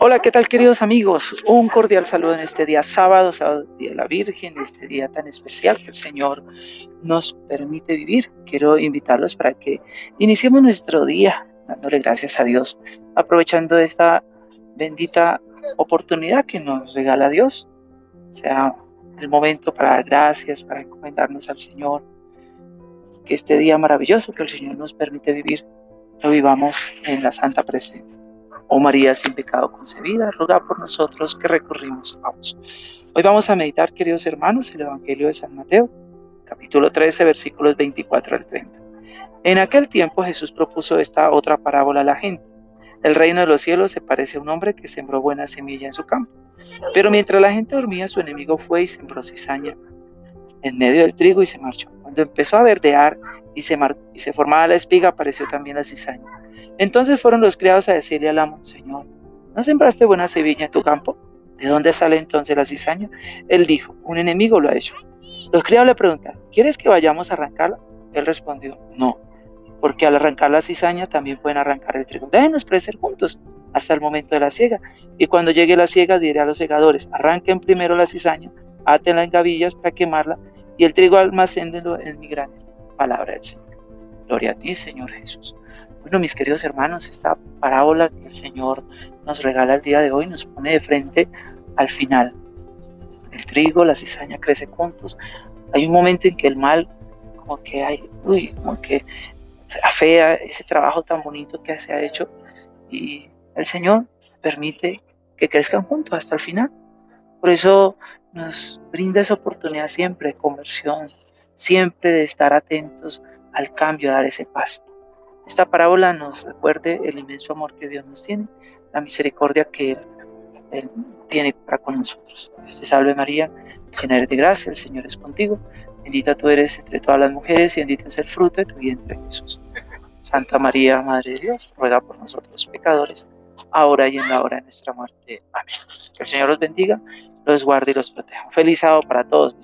Hola, ¿qué tal queridos amigos? Un cordial saludo en este día sábado, sábado día de la Virgen, este día tan especial que el Señor nos permite vivir. Quiero invitarlos para que iniciemos nuestro día dándole gracias a Dios, aprovechando esta bendita oportunidad que nos regala Dios. sea el momento para dar gracias, para encomendarnos al Señor. Que este día maravilloso que el Señor nos permite vivir, lo vivamos en la santa presencia. Oh María sin pecado concebida, ruega por nosotros que recurrimos a vos. Hoy vamos a meditar, queridos hermanos, el Evangelio de San Mateo, capítulo 13, versículos 24 al 30. En aquel tiempo Jesús propuso esta otra parábola a la gente. El reino de los cielos se parece a un hombre que sembró buena semilla en su campo. Pero mientras la gente dormía, su enemigo fue y sembró cizaña en medio del trigo y se marchó. Cuando empezó a verdear y se, y se formaba la espiga, apareció también la cizaña. Entonces fueron los criados a decirle al amo, Señor, ¿no sembraste buena semilla en tu campo? ¿De dónde sale entonces la cizaña? Él dijo, un enemigo lo ha hecho. Los criados le preguntaron, ¿quieres que vayamos a arrancarla? Él respondió, no, porque al arrancar la cizaña también pueden arrancar el trigo. Déjenos crecer juntos hasta el momento de la siega. Y cuando llegue la siega diré a los segadores, arranquen primero la cizaña, átenla en gavillas para quemarla, y el trigo almacéndenlo en mi. Palabra del Señor. Gloria a ti, Señor Jesús. Bueno, mis queridos hermanos, esta parábola que el Señor nos regala el día de hoy nos pone de frente al final. El trigo, la cizaña crece juntos. Hay un momento en que el mal, como que hay, uy, como que afea ese trabajo tan bonito que se ha hecho y el Señor permite que crezcan juntos hasta el final. Por eso nos brinda esa oportunidad siempre de conversión, siempre de estar atentos al cambio, dar ese paso. Esta parábola nos recuerde el inmenso amor que Dios nos tiene, la misericordia que Él, tiene para con nosotros. Dios te salve María, llena eres de gracia, el Señor es contigo. Bendita tú eres entre todas las mujeres y bendito es el fruto de tu vientre Jesús. Santa María, Madre de Dios, ruega por nosotros pecadores, ahora y en la hora de nuestra muerte. Amén. Que el Señor los bendiga, los guarde y los proteja. feliz sábado para todos.